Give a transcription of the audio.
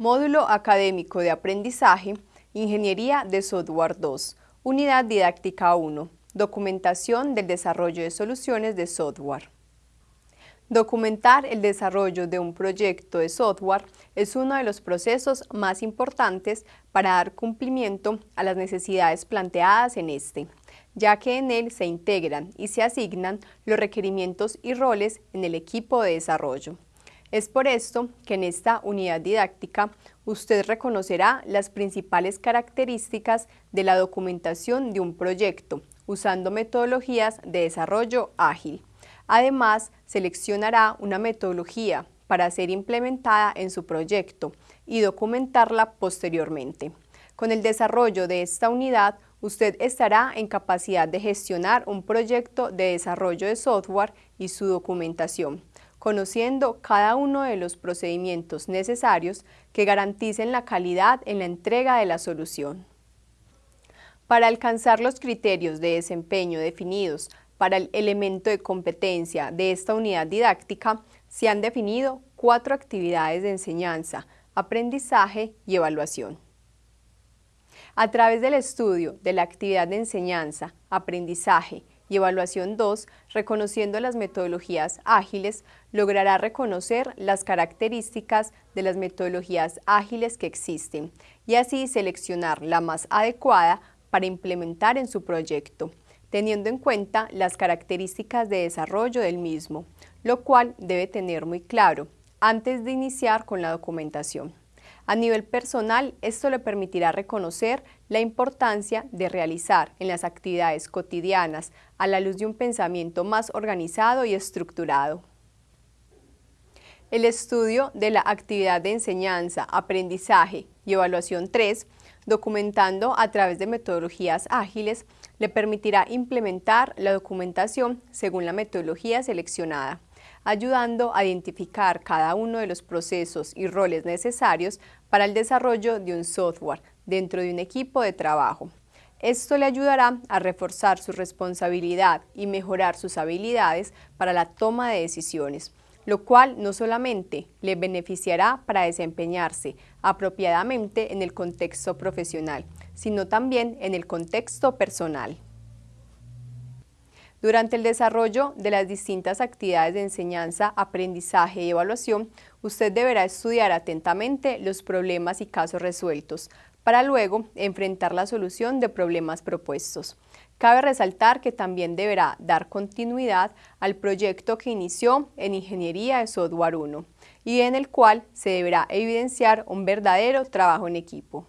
Módulo Académico de Aprendizaje, Ingeniería de Software 2, Unidad Didáctica 1, Documentación del desarrollo de soluciones de software. Documentar el desarrollo de un proyecto de software es uno de los procesos más importantes para dar cumplimiento a las necesidades planteadas en este, ya que en él se integran y se asignan los requerimientos y roles en el equipo de desarrollo. Es por esto que en esta unidad didáctica usted reconocerá las principales características de la documentación de un proyecto usando metodologías de desarrollo ágil. Además, seleccionará una metodología para ser implementada en su proyecto y documentarla posteriormente. Con el desarrollo de esta unidad, usted estará en capacidad de gestionar un proyecto de desarrollo de software y su documentación, conociendo cada uno de los procedimientos necesarios que garanticen la calidad en la entrega de la solución. Para alcanzar los criterios de desempeño definidos para el elemento de competencia de esta unidad didáctica, se han definido cuatro actividades de enseñanza, aprendizaje y evaluación. A través del estudio de la actividad de enseñanza, aprendizaje y evaluación 2, reconociendo las metodologías ágiles, logrará reconocer las características de las metodologías ágiles que existen y así seleccionar la más adecuada para implementar en su proyecto, teniendo en cuenta las características de desarrollo del mismo, lo cual debe tener muy claro antes de iniciar con la documentación. A nivel personal, esto le permitirá reconocer la importancia de realizar en las actividades cotidianas a la luz de un pensamiento más organizado y estructurado. El estudio de la actividad de enseñanza, aprendizaje y evaluación 3, documentando a través de metodologías ágiles, le permitirá implementar la documentación según la metodología seleccionada ayudando a identificar cada uno de los procesos y roles necesarios para el desarrollo de un software dentro de un equipo de trabajo. Esto le ayudará a reforzar su responsabilidad y mejorar sus habilidades para la toma de decisiones, lo cual no solamente le beneficiará para desempeñarse apropiadamente en el contexto profesional, sino también en el contexto personal. Durante el desarrollo de las distintas actividades de enseñanza, aprendizaje y evaluación, usted deberá estudiar atentamente los problemas y casos resueltos, para luego enfrentar la solución de problemas propuestos. Cabe resaltar que también deberá dar continuidad al proyecto que inició en Ingeniería de Software 1 y en el cual se deberá evidenciar un verdadero trabajo en equipo.